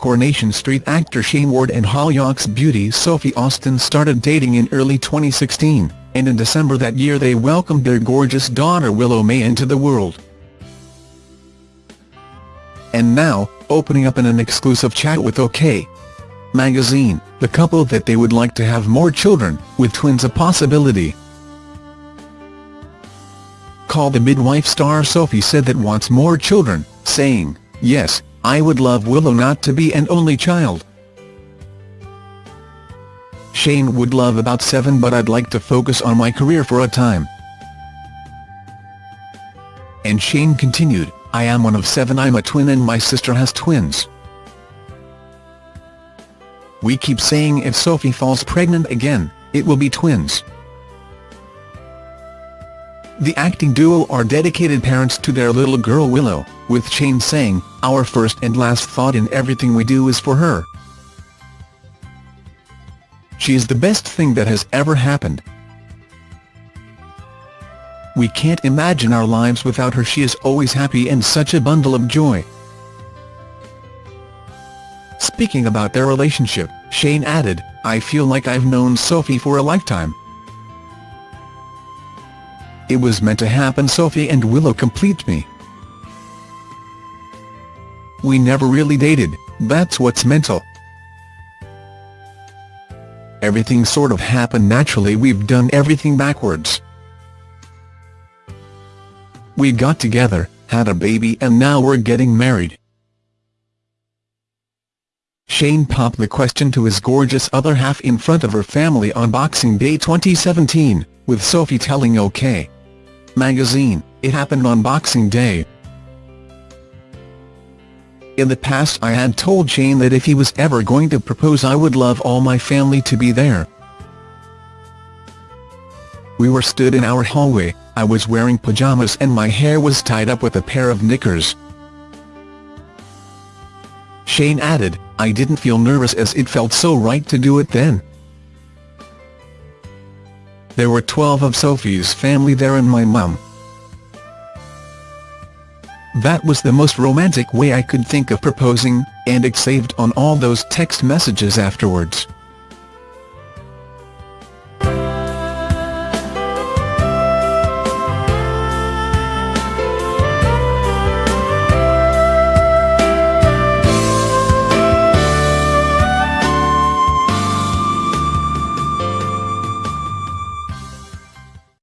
Coronation Street actor Shayne Ward and Hollyoaks beauty Sophie Austin started dating in early 2016, and in December that year they welcomed their gorgeous daughter Willow May into the world. And now, opening up in an exclusive chat with OK! magazine, the couple that they would like to have more children, with twins a possibility. Call the midwife star Sophie said that wants more children, saying, Yes, I would love Willow not to be an only child. Shayne would love about seven but I'd like to focus on my career for a time. And Shayne continued, I am one of seven I'm a twin and my sister has twins. We keep saying if Sophie falls pregnant again, it will be twins. The acting duo are dedicated parents to their little girl Willow, with Shayne saying, Our first and last thought in everything we do is for her. She is the best thing that has ever happened. We can't imagine our lives without her she is always happy and such a bundle of joy. Speaking about their relationship, Shayne added, I feel like I've known Sophie for a lifetime. It was meant to happen Sophie and Willow complete me. We never really dated, that's what's mental. Everything sort of happened naturally we've done everything backwards. We got together, had a baby and now we're getting married. Shayne popped the question to his gorgeous other half in front of her family on Boxing Day 2017, with Sophie telling OK! Magazine, it happened on Boxing Day. In the past I had told Shayne that if he was ever going to propose I would love all my family to be there. We were stood in our hallway, I was wearing pyjamas and my hair was tied up with a pair of knickers. Shayne added, I didn't feel nervous as it felt so right to do it then. There were 12 of Sophie's family there and my mum. That was the most romantic way I could think of proposing, and it saved on all those text messages afterwards.